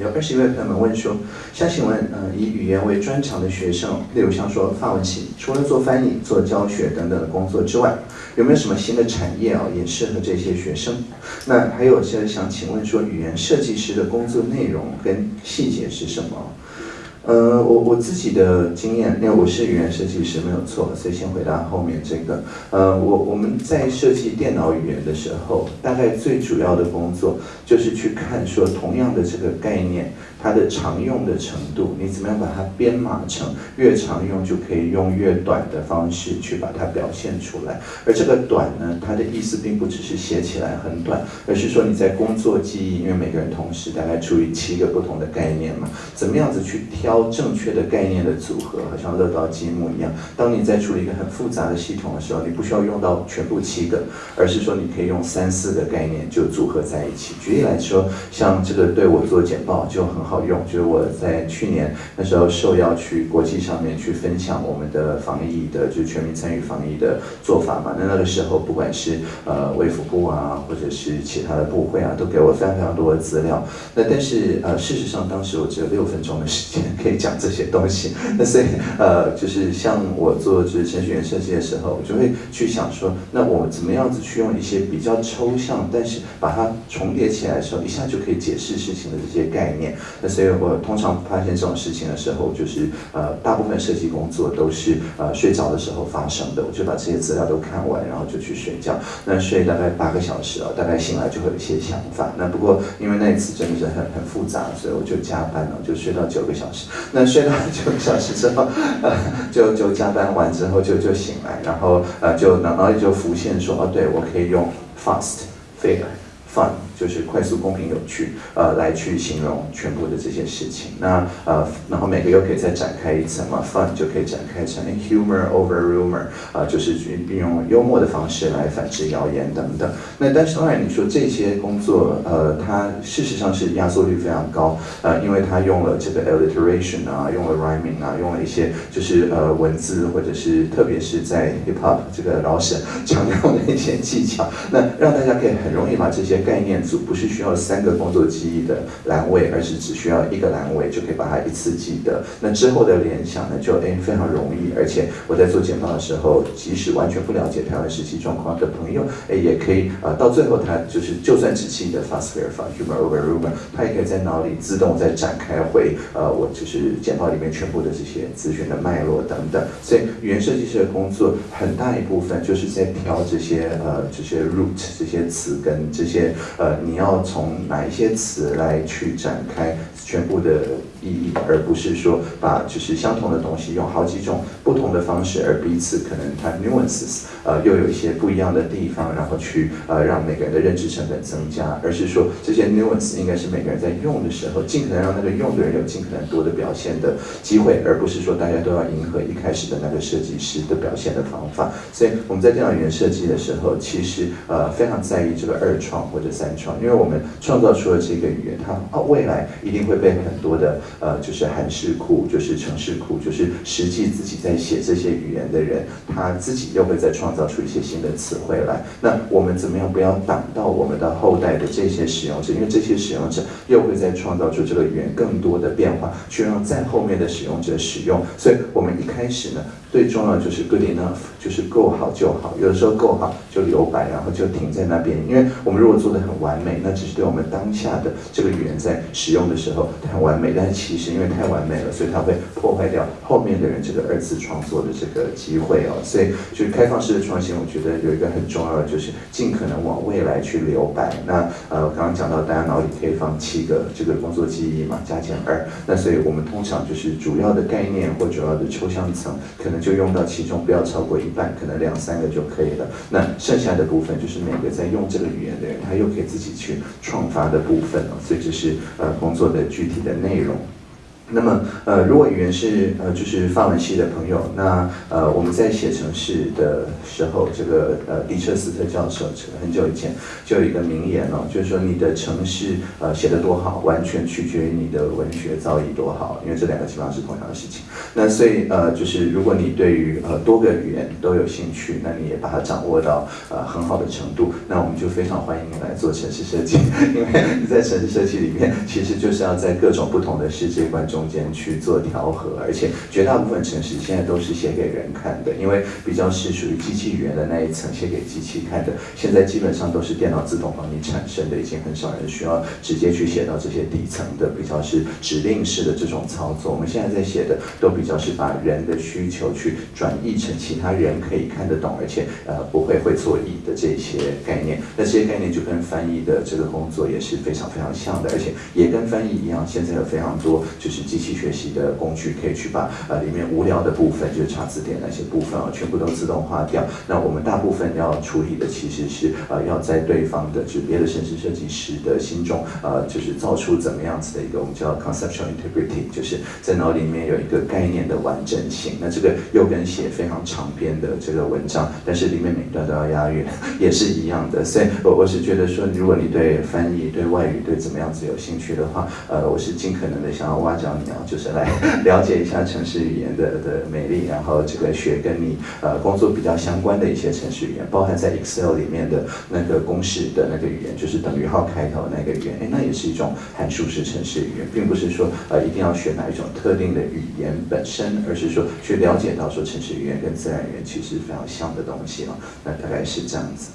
有二十一位朋友们问说，想请问，呃，以语言为专长的学生，例如像说范文系，除了做翻译、做教学等等的工作之外，有没有什么新的产业啊，也适合这些学生？那还有些想请问说，语言设计师的工作内容跟细节是什么？呃，我我自己的经验，因为我是语言设计师，没有错，所以先回答后面这个。呃，我我们在设计电脑语言的时候，大概最主要的工作就是去看说，同样的这个概念，它的常用的程度，你怎么样把它编码成越常用就可以用越短的方式去把它表现出来。而这个短呢，它的意思并不只是写起来很短，而是说你在工作记忆，因为每个人同时大概处于七个不同的概念嘛，怎么样子去挑。正确的概念的组合，好像乐高积木一样。当你在处理一个很复杂的系统的时候，你不需要用到全部七个，而是说你可以用三四个概念就组合在一起。举例来说，像这个对我做简报就很好好用，就是我在去年那时候受邀去国际上面去分享我们的防疫的，就是全民参与防疫的做法嘛。那那个时候，不管是呃卫福部啊，或者是其他的部会啊，都给我非常非常多的资料。那但是呃，事实上当时我只有六分钟的时间可以。讲这些东西，那所以呃，就是像我做就是程序员设计的时候，我就会去想说，那我怎么样子去用一些比较抽象，但是把它重叠起来的时候，一下就可以解释事情的这些概念。那所以我通常发现这种事情的时候，就是呃，大部分设计工作都是呃睡着的时候发生的。我就把这些资料都看完，然后就去睡觉。那睡大概八个小时啊，大概醒来就会有一些想法。那不过因为那一次真的是很很复杂，所以我就加班了，就睡到九个小时。那睡到九个小时之后，呃，就就加班完之后就就醒来，然后呃就脑脑里就浮现说，哦，对我可以用 fast fair fun。就是快速、公平、有趣，呃，来去形容全部的这些事情。那呃，然后每个又可以再展开一层嘛，fun 就可以展开成 humor over rumor，啊，就是运用幽默的方式来反制谣言等等。那但是当然，你说这些工作，呃，它事实上是压缩率非常高，呃，因为它用了这个 alliteration 啊，用了 rhyming 啊，用了一些就是呃文字或者是特别是在 hip hop 这个老沈强调的一些技巧，那让大家可以很容易把这些概念。不是需要三个工作记忆的栏位，而是只需要一个栏位就可以把它一次记得。那之后的联想呢，就哎非常容易。而且我在做简报的时候，即使完全不了解台湾实际状况的朋友，哎也可以啊，到最后他就是就算只记得 fast verify humor over rumor，他也可以在脑里自动再展开回呃我就是简报里面全部的这些资讯的脉络等等。所以语言设计师的工作很大一部分就是在挑这些呃这些 root 这些词根这些呃。你要从哪一些词来去展开全部的？意义，而不是说把就是相同的东西用好几种不同的方式，而彼此可能它 nuances，呃，又有一些不一样的地方，然后去呃让每个人的认知成本增加，而是说这些 nuances 应该是每个人在用的时候，尽可能让那个用的人有尽可能多的表现的机会，而不是说大家都要迎合一开始的那个设计师的表现的方法。所以我们在电脑语言设计的时候，其实呃非常在意这个二创或者三创，因为我们创造出了这个语言，它哦未来一定会被很多的。呃，就是韩式库，就是程式库，就是实际自己在写这些语言的人，他自己又会再创造出一些新的词汇来。那我们怎么样不要挡到我们的后代的这些使用者？因为这些使用者又会再创造出这个语言更多的变化，去让在后面的使用者使用。所以我们一开始呢。最重要就是 good enough，就是够好就好。有的时候够好就留白，然后就停在那边。因为我们如果做的很完完美，那只是对我们当下的这个语言在使用的时候太完美。但是其实因为太完美了，所以它会破坏掉后面的人这个二次创作的这个机会哦。所以就是开放式的创新，我觉得有一个很重要的就是尽可能往未来去留白。那呃，刚刚讲到大家脑里可以放七个这个工作记忆嘛，加减二。那所以我们通常就是主要的概念或主要的抽象层可能。就用到其中不要超过一半，可能两三个就可以了。那剩下的部分就是每个在用这个语言的人，他又可以自己己去创发的部分。所以这是呃工作的具体的内容。那么，呃，如果语言是呃就是法文系的朋友，那呃我们在写程式的时候，这个呃迪彻斯特教授很久以前就有一个名言哦，就是说你的程式呃写得多好，完全取决于你的文学造诣多好，因为这两个基本上是同样的事情。那所以呃就是如果你对于呃多个语言都有兴趣，那你也把它掌握到呃很好的程度，那我们就非常欢迎你来做城市设计，因为你在城市设计里面其实就是要在各种不同的世界观中。中间去做调和，而且绝大部分程式现在都是写给人看的，因为比较是属于机器语言的那一层写给机器看的，现在基本上都是电脑自动帮你产生的，已经很少人需要直接去写到这些底层的，比较是指令式的这种操作。我们现在在写的都比较是把人的需求去转译成其他人可以看得懂，而且呃不会会错意的这些概念。那这些概念就跟翻译的这个工作也是非常非常像的，而且也跟翻译一样，现在有非常多就是。机器学习的工具可以去把呃里面无聊的部分，就是查字典那些部分啊，全部都自动化掉。那我们大部分要处理的其实是呃要在对方的就别的城市设计师的心中呃就是造出怎么样子的一个我们叫 conceptual integrity，就是在脑里面有一个概念的完整性。那这个又跟写非常长篇的这个文章，但是里面每一段都要押韵，也是一样的。所以我我是觉得说，如果你对翻译、对外语、对怎么样子有兴趣的话，呃，我是尽可能的想要挖角。然后就是来了解一下城市语言的的美丽，然后这个学跟你呃工作比较相关的一些城市语言，包含在 Excel 里面的那个公式的那个语言，就是等于号开头那个语言，哎，那也是一种函数式城市语言，并不是说呃一定要学哪一种特定的语言本身，而是说去了解到说城市语言跟自然语言其实非常像的东西啊，那大概是这样子。